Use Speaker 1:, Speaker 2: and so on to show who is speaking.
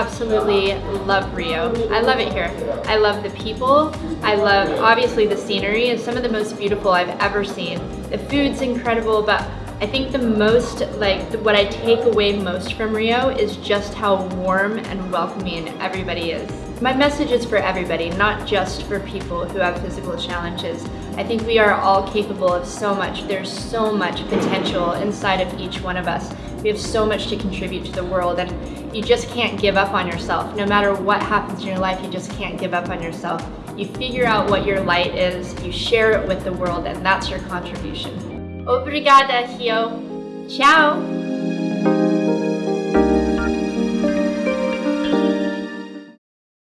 Speaker 1: absolutely love Rio. I love it here. I love the people. I love obviously the scenery. It's some of the most beautiful I've ever seen. The food's incredible, but I think the most, like, what I take away most from Rio is just how warm and welcoming everybody is. My message is for everybody, not just for people who have physical challenges. I think we are all capable of so much. There's so much potential inside of each one of us. We have so much to contribute to the world and you just can't give up on yourself. No matter what happens in your life, you just can't give up on yourself. You figure out what your light is, you share it with the world, and that's your contribution. Obrigada, Xiao. Tchau!